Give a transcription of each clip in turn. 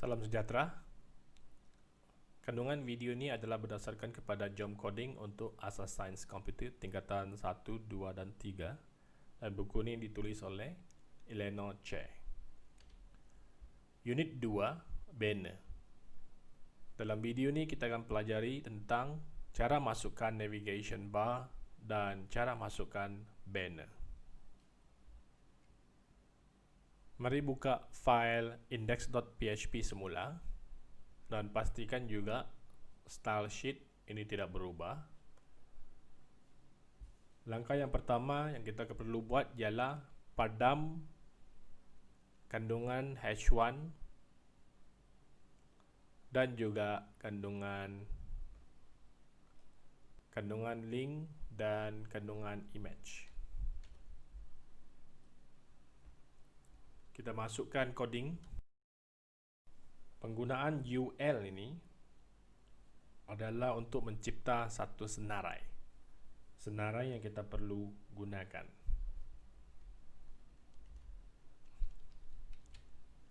Salam sejahtera. Kandungan video ini adalah berdasarkan kepada Jom Coding untuk Asas Sains Komputer tingkatan 1, 2 dan 3 dan buku ini ditulis oleh Eleanor Che. Unit 2, banner. Dalam video ini kita akan pelajari tentang cara masukkan navigation bar dan cara masukkan banner. Mari buka file index.php semula dan pastikan juga style sheet ini tidak berubah. Langkah yang pertama yang kita perlu buat ialah padam kandungan h1 dan juga kandungan kandungan link dan kandungan image. Kita masukkan coding. Penggunaan UL ini adalah untuk mencipta satu senarai. Senarai yang kita perlu gunakan.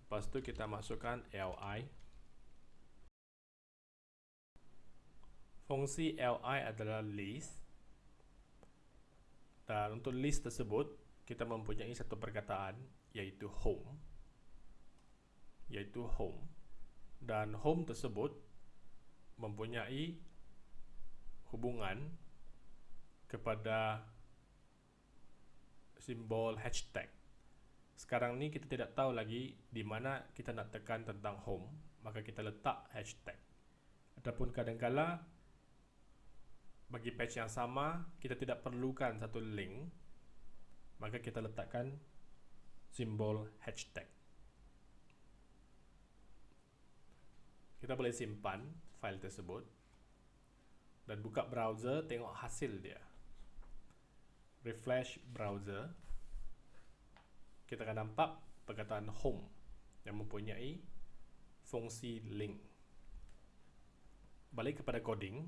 Lepas itu kita masukkan li fungsi li adalah list. Dan untuk list tersebut kita mempunyai satu perkataan yaitu home. Yaitu home. Dan home tersebut mempunyai hubungan kepada simbol hashtag. Sekarang ni kita tidak tahu lagi di mana kita nak tekan tentang home. Maka kita letak hashtag. Ataupun kadangkala bagi page yang sama kita tidak perlukan satu link maka kita letakkan simbol hashtag. Kita boleh simpan file tersebut dan buka browser tengok hasil dia. Refresh browser. Kita akan nampak perkataan home yang mempunyai fungsi link. Balik kepada coding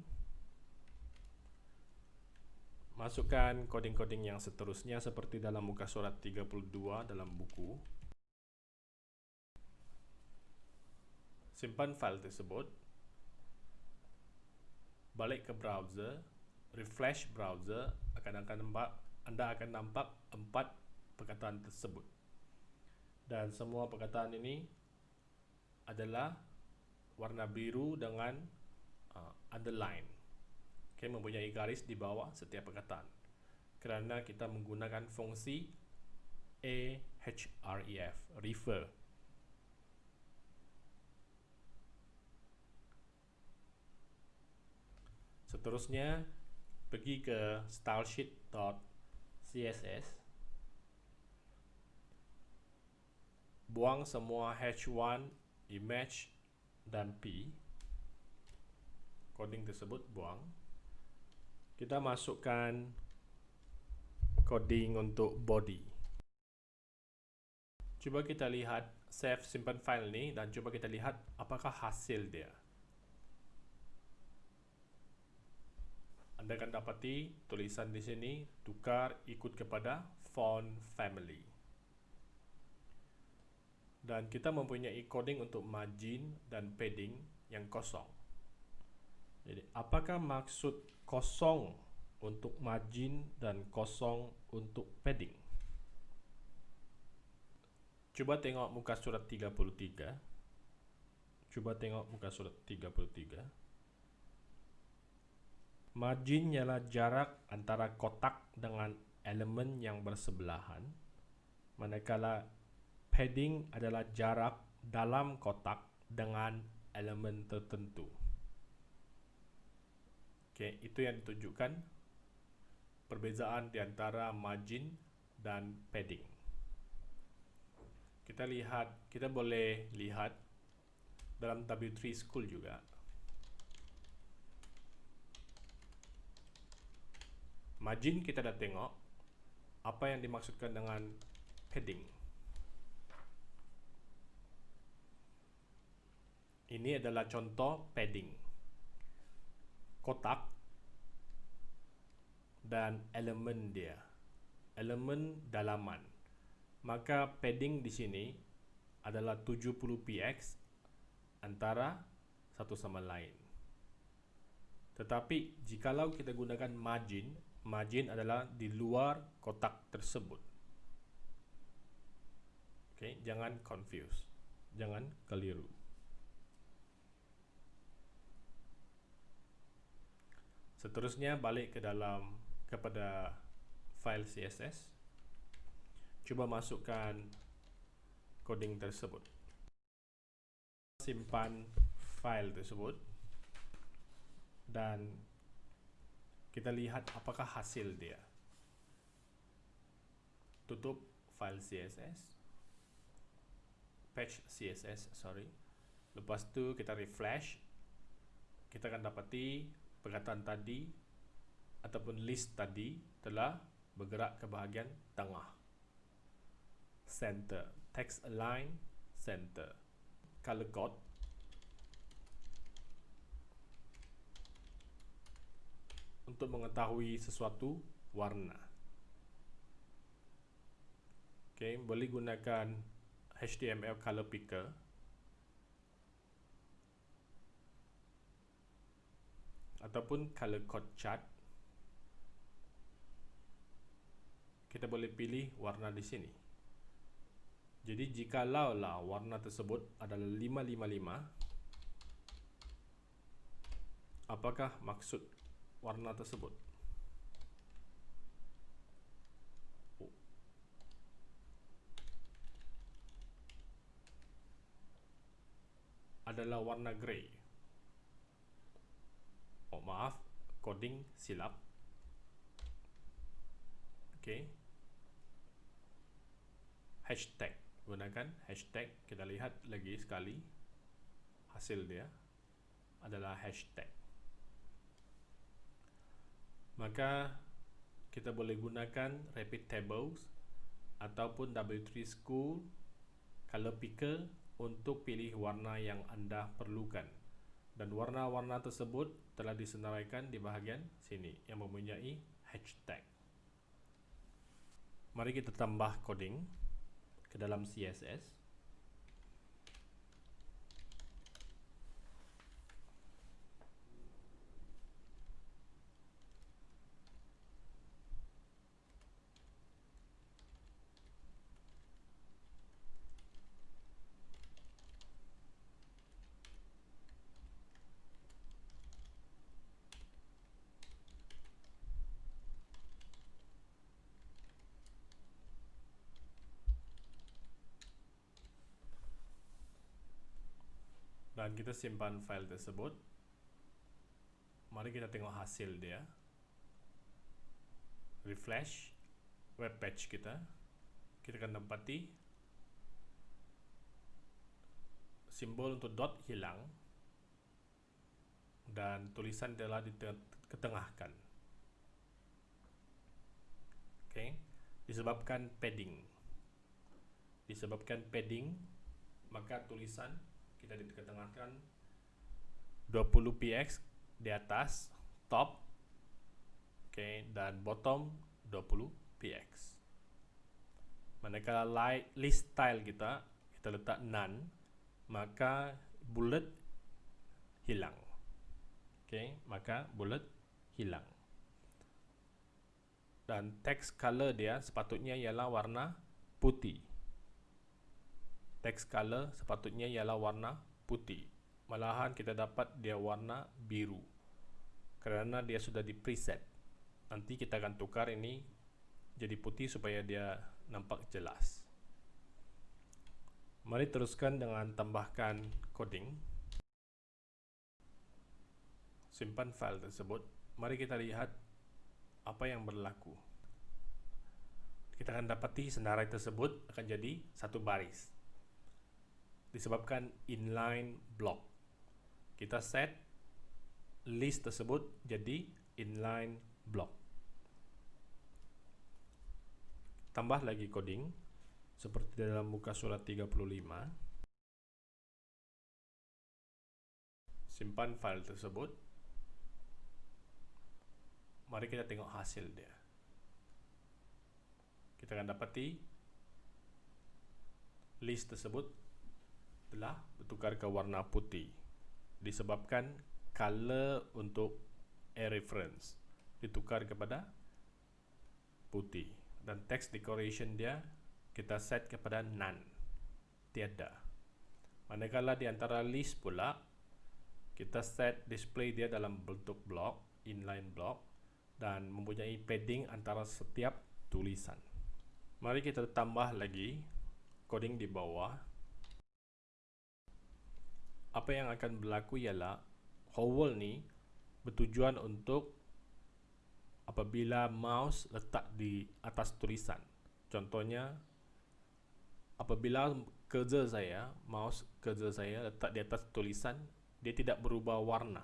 masukkan coding-coding yang seterusnya seperti dalam muka surat 32 dalam buku. Simpan file tersebut. Balik ke browser. Refresh browser. Akan akan nampak anda akan nampak empat perkataan tersebut. Dan semua perkataan ini adalah warna biru dengan uh, underline okay, mempunyai garis di bawah setiap perkataan. Kerana kita menggunakan fungsi ahref refer. Seterusnya pergi ke stylesheet.css buang semua h1 image dan p. Coding tersebut buang kita masukkan coding untuk body. Cuba kita lihat save simpan file ni dan cuba kita lihat apakah hasil dia. Anda akan dapati tulisan di sini tukar ikut kepada font family. Dan kita mempunyai coding untuk margin dan padding yang kosong. Jadi apakah maksud kosong untuk margin dan kosong untuk padding. Coba tengok muka surat 33. Coba tengok muka surat 33. Margin ialah jarak antara kotak dengan elemen yang bersebelahan. Manakala padding adalah jarak dalam kotak dengan elemen tertentu. Okey, itu yang ditunjukkan perbezaan di antara margin dan padding. Kita lihat, kita boleh lihat dalam W3 School juga. Margin kita dah tengok apa yang dimaksudkan dengan padding. Ini adalah contoh padding kotak dan elemen dia elemen dalaman maka padding di sini adalah 70 px antara satu sama lain. Tetapi jikalau kita gunakan margin, margin adalah di luar kotak tersebut. Okay, jangan confuse, jangan keliru. Seterusnya balik ke dalam kepada file CSS. Cuba masukkan coding tersebut. Simpan file tersebut. Dan kita lihat apakah hasil dia. Tutup file CSS patch CSS sorry. Lepas tu kita refresh. Kita akan dapati perkataan tadi ataupun list tadi telah bergerak ke bahagian tengah center text align center color code untuk mengetahui sesuatu warna. Okay, boleh gunakan HTML color picker. Ataupun color code chart. Kita boleh pilih warna di sini. Jadi jika lah warna tersebut adalah 555, apakah maksud warna tersebut. Adalah warna grey. Oh maaf, coding silap. Okay. Hashtag. Gunakan hashtag. Kita lihat lagi sekali hasil dia. Adalah hashtag. Maka kita boleh gunakan rapid tables ataupun W3 School color picker untuk pilih warna yang anda perlukan. Dan warna-warna tersebut telah disenaraikan di bahagian sini yang mempunyai hashtag. Mari kita tambah coding ke dalam CSS dan kita simpan file tersebut. Mari kita tengok hasil dia. Refresh web page kita. Kita akan dapati simbol untuk dot hilang. Dan tulisan telah diketengahkan okay. disebabkan padding. Disebabkan padding maka tulisan kita diketengahkan 20 px di atas top oke okay, dan bottom 20 px manakala light list style kita kita letak none maka bullet hilang. Oke okay, maka bullet hilang. Dan text color dia sepatutnya ialah warna putih text color sepatutnya ialah warna putih. Malahan kita dapat dia warna biru. Kerana dia sudah di preset. Nanti kita akan tukar ini jadi putih supaya dia nampak jelas. Mari teruskan dengan tambahkan coding. Simpan file tersebut. Mari kita lihat apa yang berlaku. Kita akan dapati senarai tersebut akan jadi satu baris disebabkan inline block. Kita set list tersebut jadi inline block. Tambah lagi coding seperti dalam muka surat 35. Simpan file tersebut. Mari kita tengok hasil dia. Kita akan dapati list tersebut telah bertukar ke warna putih disebabkan color untuk a reference ditukar kepada putih dan text decoration dia kita set kepada none tiada. Manakala di antara list pula kita set display dia dalam bentuk block inline block dan mempunyai padding antara setiap tulisan. Mari kita tambah lagi coding di bawah apa yang akan berlaku ialah hovel ni bertujuan untuk apabila mouse letak di atas tulisan. Contohnya apabila kerja saya mouse kerja saya letak di atas tulisan dia tidak berubah warna.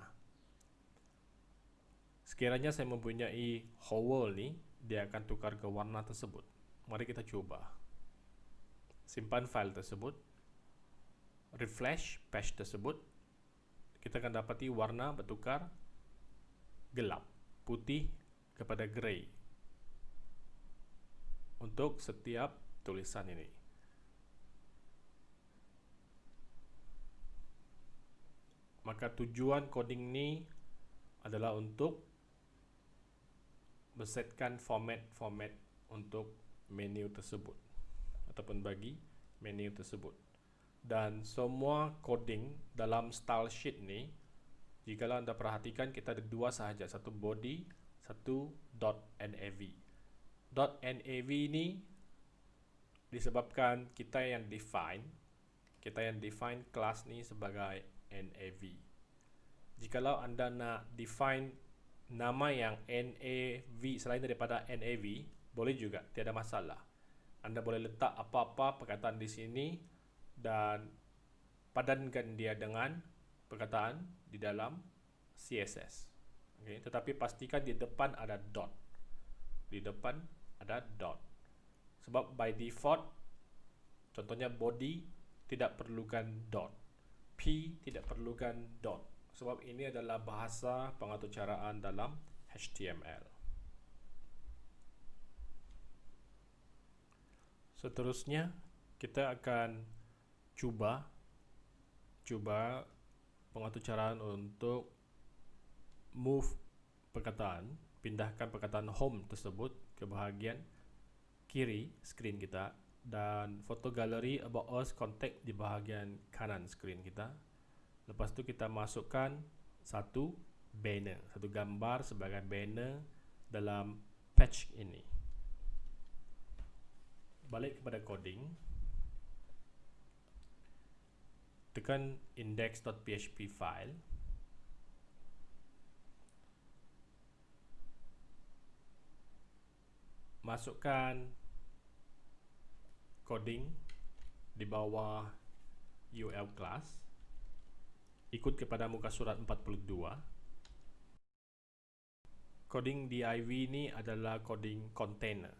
Sekiranya saya mempunyai hovel ni dia akan tukar ke warna tersebut. Mari kita cuba. Simpan file tersebut refresh patch tersebut kita akan dapati warna bertukar gelap putih kepada grey untuk setiap tulisan ini. Maka tujuan coding ni adalah untuk bersetkan format-format untuk menu tersebut ataupun bagi menu tersebut dan semua coding dalam style sheet ni jika anda perhatikan kita ada dua sahaja. Satu body satu .nav .nav ni disebabkan kita yang define kita yang define kelas ni sebagai nav jikalau anda nak define nama yang nav selain daripada nav boleh juga tiada masalah. Anda boleh letak apa-apa perkataan di sini dan padankan dia dengan perkataan di dalam CSS. Okay. Tetapi pastikan di depan ada dot. Di depan ada dot. Sebab by default, contohnya body tidak perlukan dot. P tidak perlukan dot. Sebab ini adalah bahasa pengaturcaraan dalam HTML. Seterusnya kita akan cuba cuba pengaturcaraan untuk move perkataan pindahkan perkataan home tersebut ke bahagian kiri skrin kita dan foto galeri about us contact di bahagian kanan skrin kita. Lepas tu kita masukkan satu banner satu gambar sebagai banner dalam patch ini. Balik kepada coding tekan index.php file. Masukkan coding di bawah UL class. Ikut kepada muka surat 42 coding div ini adalah coding container.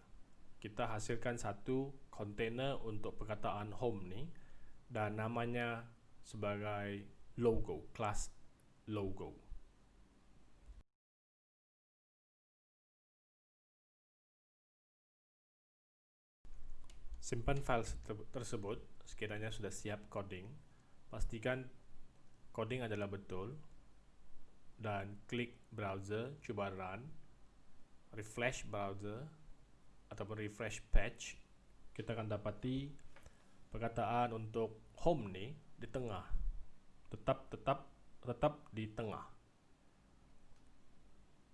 Kita hasilkan satu container untuk perkataan home ni dan namanya sebagai logo, class logo. Simpan file tersebut sekiranya sudah siap coding. Pastikan coding adalah betul dan klik browser, cuba run, refresh browser ataupun refresh patch kita akan dapati perkataan untuk home ni di tengah. Tetap tetap tetap di tengah.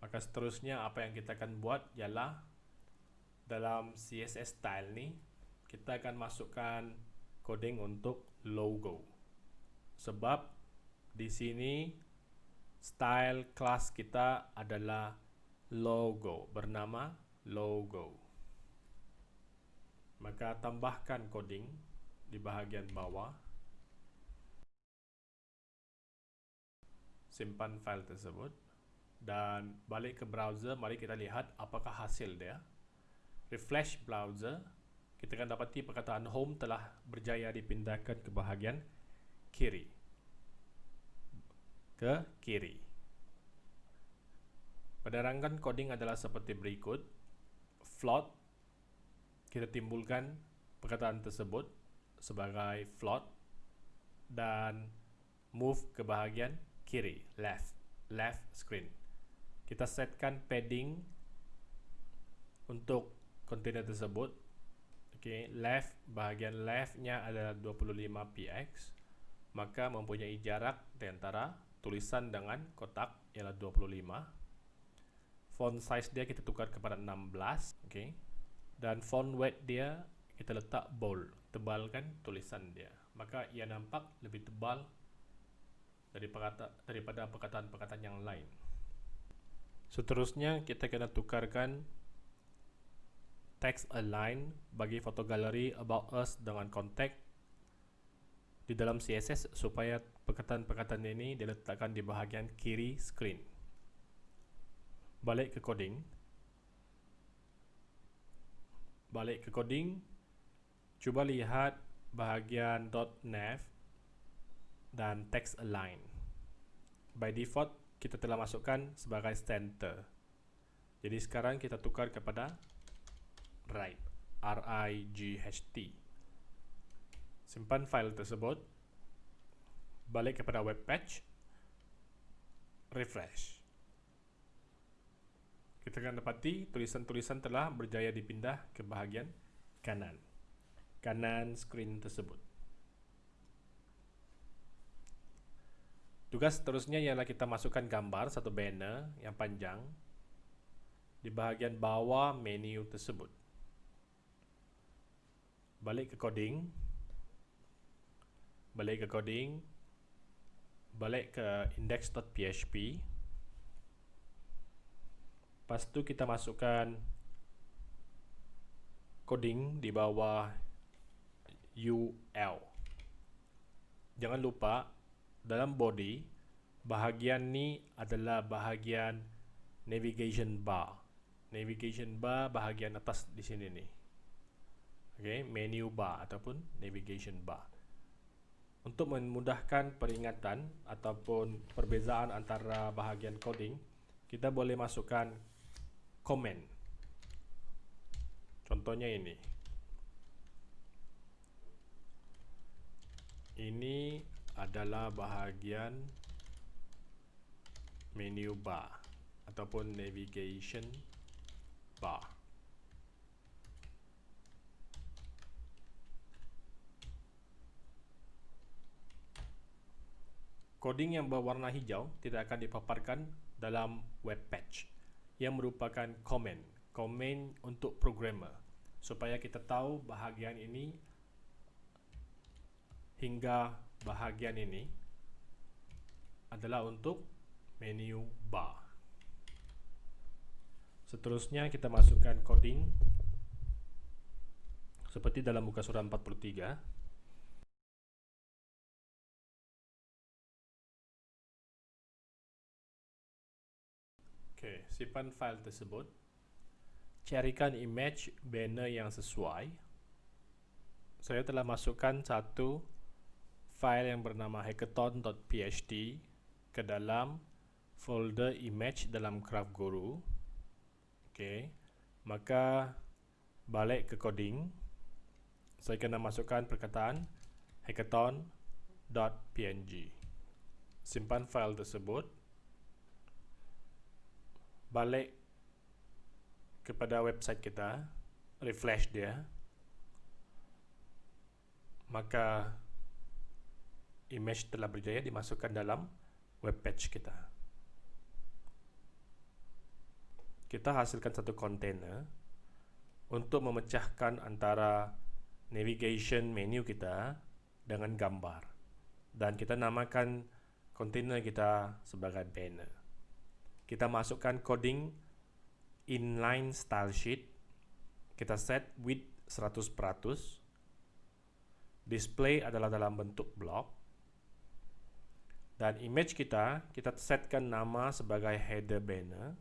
Maka seterusnya apa yang kita akan buat ialah dalam CSS style ni kita akan masukkan coding untuk logo. Sebab di sini style class kita adalah logo bernama logo. Maka tambahkan coding di bahagian bawah simpan file tersebut dan balik ke browser mari kita lihat apakah hasil dia. Refresh browser kita akan dapati perkataan home telah berjaya dipindahkan ke bahagian kiri. Ke kiri. Penerangan coding adalah seperti berikut. Float kita timbulkan perkataan tersebut sebagai float dan move ke bahagian kiri, left, left screen. Kita setkan padding untuk kontainer tersebut. Okay, left bahagian leftnya adalah 25 px, maka mempunyai jarak di antara tulisan dengan kotak ialah 25 font size dia kita tukar kepada 16 okay. dan font weight dia kita letak bold tebalkan tulisan dia maka ia nampak lebih tebal daripada perkataan-perkataan yang lain. Seterusnya kita kena tukarkan text align bagi foto galeri about us dengan contact di dalam CSS supaya perkataan-perkataan ini diletakkan di bahagian kiri screen balik ke coding. Balik ke coding. Cuba lihat bahagian .nav dan text align. By default kita telah masukkan sebagai center. Jadi sekarang kita tukar kepada right r i g h t. Simpan file tersebut balik kepada web page refresh. Kita akan dapati tulisan-tulisan telah berjaya dipindah ke bahagian kanan. Kanan screen tersebut tugas seterusnya ialah kita masukkan gambar satu banner yang panjang di bahagian bawah menu tersebut. Balik ke coding. Balik ke coding. Balik ke index.php Lepas tu kita masukkan coding di bawah UL. Jangan lupa dalam body bahagian ni adalah bahagian navigation bar. Navigation bar bahagian atas di sini ni. Okay, menu bar ataupun navigation bar. Untuk memudahkan peringatan ataupun perbezaan antara bahagian coding, kita boleh masukkan komen. Contohnya ini. Ini adalah bahagian menu bar ataupun navigation bar. Coding yang berwarna hijau tidak akan dipaparkan dalam web page yang merupakan komen komen untuk programmer supaya kita tahu bahagian ini hingga bahagian ini adalah untuk menu bar seterusnya kita masukkan coding seperti dalam muka surat 43 Okey, simpan file tersebut. Carikan image banner yang sesuai. Saya telah masukkan satu file yang bernama hackathon.php ke dalam folder image dalam Craft Guru. Okey. Maka balik ke coding. Saya kena masukkan perkataan hackathon.png. Simpan file tersebut balik kepada website kita refresh dia maka image telah berjaya dimasukkan dalam web page kita. Kita hasilkan satu container untuk memecahkan antara navigation menu kita dengan gambar. Dan kita namakan container kita sebagai banner. Kita masukkan coding inline style sheet. Kita set width 100% display adalah dalam bentuk blok dan image kita kita setkan nama sebagai header banner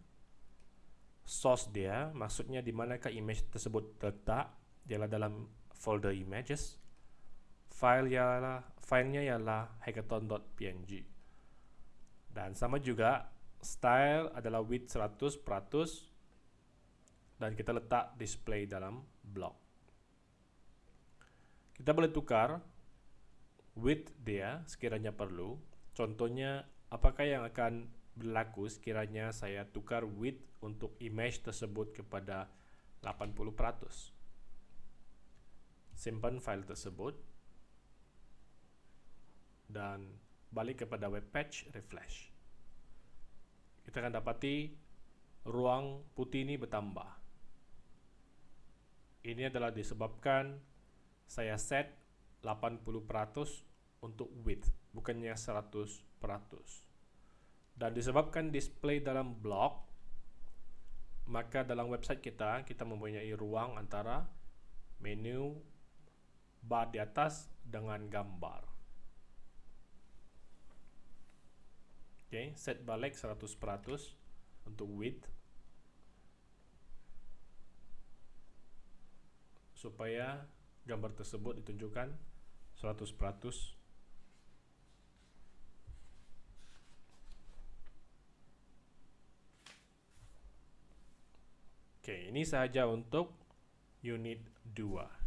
source dia maksudnya di manakah image tersebut terletak ialah dalam folder images file ialah filenya ialah hackathon.png dan sama juga style adalah width 100% dan kita letak display dalam blok. Kita boleh tukar width dia sekiranya perlu. Contohnya, apakah yang akan berlaku sekiranya saya tukar width untuk image tersebut kepada 80%. Simpan file tersebut dan balik kepada web page refresh. Kita akan dapati ruang putih ini bertambah. Ini adalah disebabkan saya set 80% untuk width, bukannya 100%. Dan disebabkan display dalam blog, maka dalam website kita, kita mempunyai ruang antara menu bar di atas dengan gambar. Okay, set balik 100% untuk width supaya gambar tersebut ditunjukkan 100% Oke, ini saja untuk unit 2.